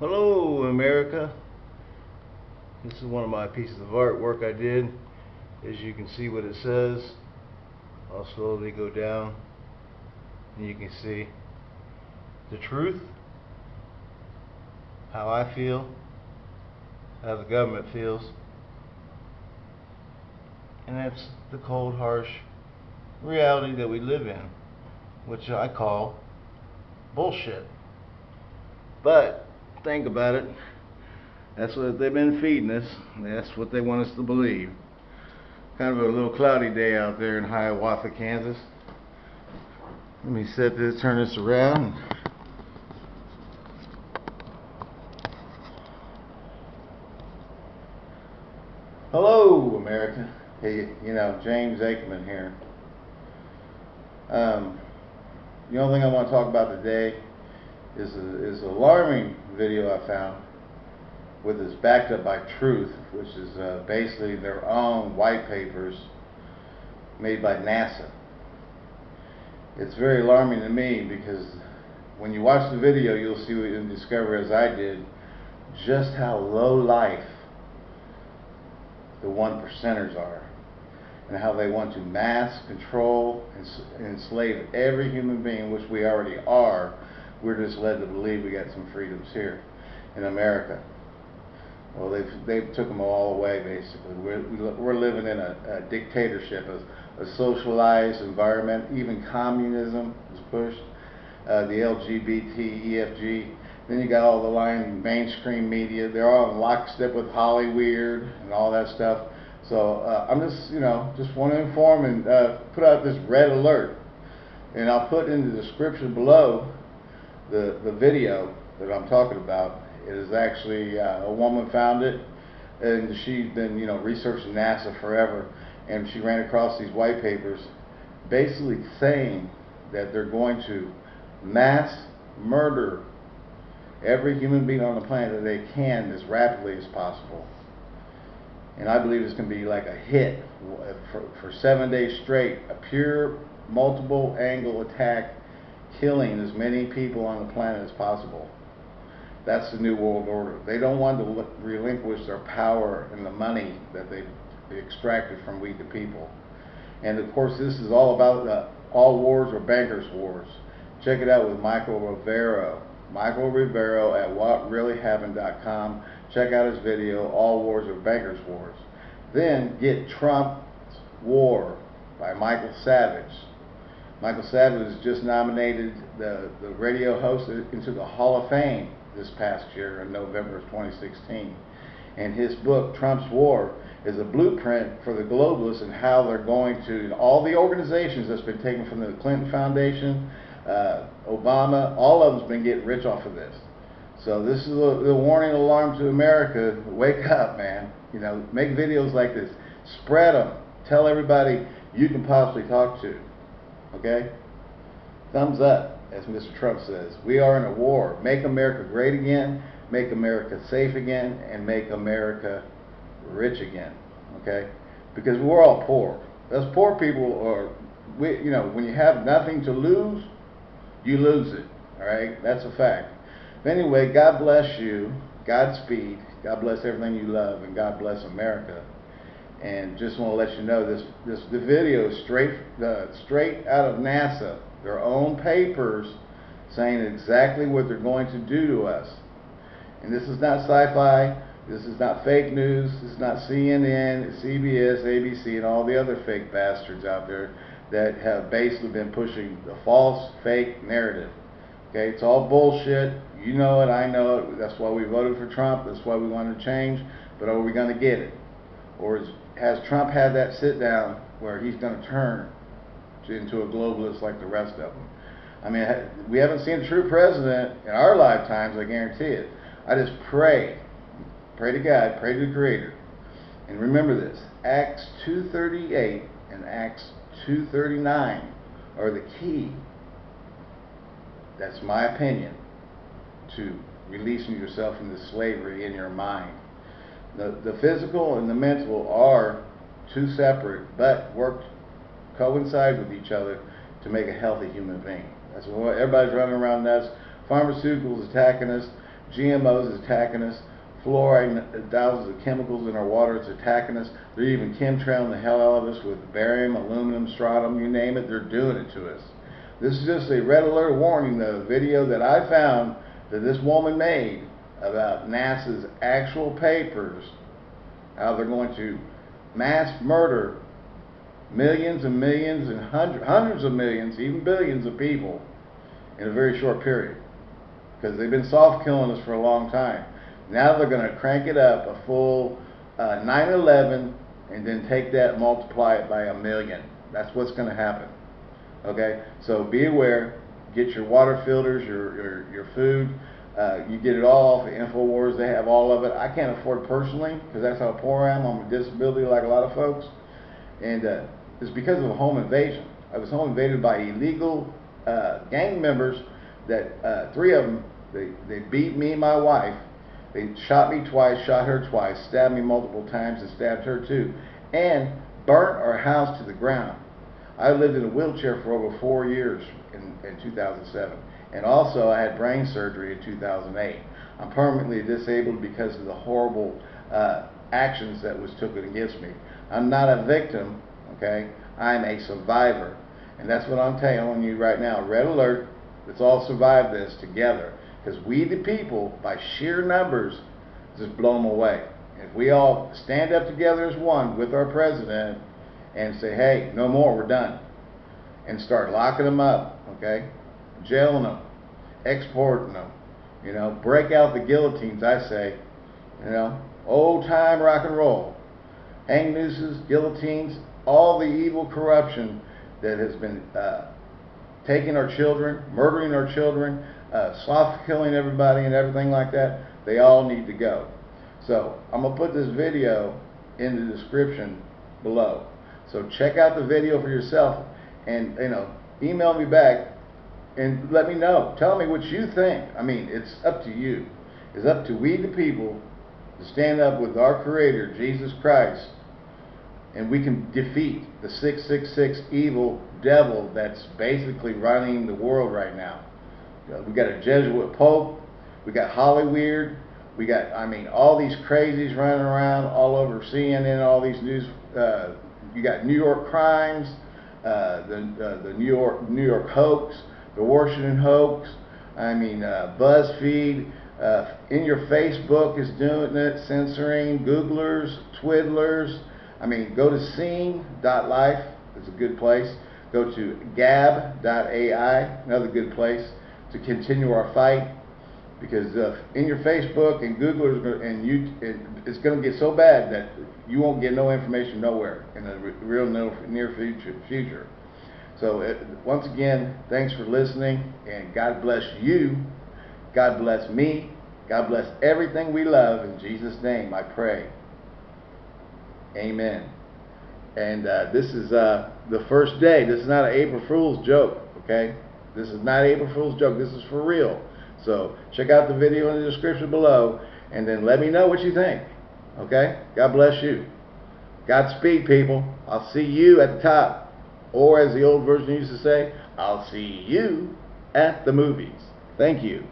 Hello, America. This is one of my pieces of artwork I did. As you can see what it says, I'll slowly go down and you can see the truth, how I feel, how the government feels, and that's the cold, harsh reality that we live in, which I call bullshit. But think about it. That's what they've been feeding us. That's what they want us to believe. Kind of a little cloudy day out there in Hiawatha, Kansas. Let me set this, turn this around. Hello, America. Hey, you know, James Aikman here. Um, the only thing I want to talk about today is a, is an alarming video I found with is backed up by Truth, which is uh, basically their own white papers made by NASA. It's very alarming to me because when you watch the video, you'll see and discover, as I did, just how low life the one percenters are and how they want to mass control and enslave every human being, which we already are. We're just led to believe we got some freedoms here in America. Well, they've they've took them all away basically. We're we're living in a, a dictatorship, a, a, socialized environment. Even communism is pushed. Uh, the LGBT, EFG. Then you got all the line mainstream media. They're all in lockstep with Hollywood and all that stuff. So uh, I'm just, you know, just want to inform and uh, put out this red alert. And I'll put in the description below the, the video that I'm talking about. Is actually uh, a woman found it, and she's been, you know, researching NASA forever, and she ran across these white papers, basically saying that they're going to mass murder every human being on the planet that they can as rapidly as possible. And I believe it's going to be like a hit for, for seven days straight, a pure multiple angle attack, killing as many people on the planet as possible. That's the New World Order. They don't want to relinquish their power and the money that they extracted from we the people. And of course, this is all about the all wars are bankers' wars. Check it out with Michael Rivero. Michael Rivero at whatreallyhappened.com. Check out his video, All Wars are Bankers' Wars. Then get Trump's War by Michael Savage. Michael Savage was just nominated the, the radio host into the Hall of Fame this past year in November of 2016. And his book, Trump's War, is a blueprint for the globalists and how they're going to, all the organizations that's been taken from the Clinton Foundation, uh, Obama, all of them's been getting rich off of this. So this is a warning alarm to America. Wake up, man. You know, make videos like this. Spread them. Tell everybody you can possibly talk to. Okay? Thumbs up, as Mr. Trump says. We are in a war. Make America great again. Make America safe again. And make America rich again. Okay? Because we're all poor. Us poor people are, we, you know, when you have nothing to lose, you lose it. All right? That's a fact. But anyway, God bless you. Godspeed. God bless everything you love, and God bless America. And just want to let you know this this the video is straight uh, straight out of NASA, their own papers, saying exactly what they're going to do to us. And this is not sci-fi. This is not fake news. This is not CNN, CBS, ABC, and all the other fake bastards out there that have basically been pushing the false, fake narrative. Okay, it's all bullshit. You know it, I know it. That's why we voted for Trump. That's why we want to change. But are we going to get it? Or is, has Trump had that sit down where he's going to turn into a globalist like the rest of them? I mean, we haven't seen a true president in our lifetimes, I guarantee it. I just pray, pray to God, pray to the Creator. And remember this, Acts 2.38 and Acts 2.39 are the key that's my opinion, to releasing yourself from the slavery in your mind. The, the physical and the mental are two separate, but work coincide with each other to make a healthy human being. That's what everybody's running around nuts. Pharmaceuticals attacking us. GMOs is attacking us. Fluoride, thousands of chemicals in our water, it's attacking us. They're even chemtrailing the hell out of us with barium, aluminum, strontium, you name it, they're doing it to us. This is just a red alert warning, the video that I found that this woman made about NASA's actual papers, how they're going to mass murder millions and millions and hundreds, hundreds of millions, even billions of people in a very short period. Because they've been soft killing us for a long time. Now they're going to crank it up a full 9/11 uh, and then take that multiply it by a million. That's what's going to happen. Okay, so be aware. Get your water filters, your your, your food. Uh, you get it all off of Infowars. They have all of it. I can't afford it personally because that's how poor I am. I'm a disability like a lot of folks, and uh, it's because of a home invasion. I was home invaded by illegal uh, gang members. That uh, three of them they they beat me and my wife. They shot me twice, shot her twice, stabbed me multiple times, and stabbed her too, and burnt our house to the ground. I lived in a wheelchair for over four years in, in 2007. And also, I had brain surgery in 2008. I'm permanently disabled because of the horrible uh, actions that was taken against me. I'm not a victim, okay? I'm a survivor. And that's what I'm telling you right now. Red alert, let's all survive this together. Because we, the people, by sheer numbers, just blow them away. If we all stand up together as one with our president and say, hey, no more, we're done, and start locking them up, okay? Jailing them, exporting them, you know, break out the guillotines, I say, you know, old time rock and roll, hang nooses, guillotines, all the evil corruption that has been uh, taking our children, murdering our children, uh, soft killing everybody and everything like that, they all need to go. So I'm going to put this video in the description below. So check out the video for yourself and, you know, email me back and let me know. Tell me what you think. I mean, it's up to you. It's up to we the people to stand up with our Creator, Jesus Christ, and we can defeat the 666 evil devil that's basically running the world right now. We got a Jesuit Pope. We got Hollyweird. We got, I mean, all these crazies running around all over CNN, all these news. Uh, you got New York crimes, uh, the uh, the New York New York hoax the Washington hoax. I mean, uh, BuzzFeed, uh, in your Facebook is doing it, censoring Googlers, Twiddlers. I mean, go to scene.life, it's a good place. Go to gab.ai, another good place to continue our fight. Because uh, in your Facebook and Googlers and you, it's going to get so bad that you won't get no information nowhere in the real near future. future. So it, once again, thanks for listening, and God bless you. God bless me. God bless everything we love. In Jesus' name, I pray. Amen. And uh, this is uh, the first day. This is not an April Fool's joke, okay? This is not April Fool's joke. This is for real. So check out the video in the description below, and then let me know what you think. Okay? God bless you. Godspeed, people. I'll see you at the top. Or as the old version used to say, I'll see you at the movies. Thank you.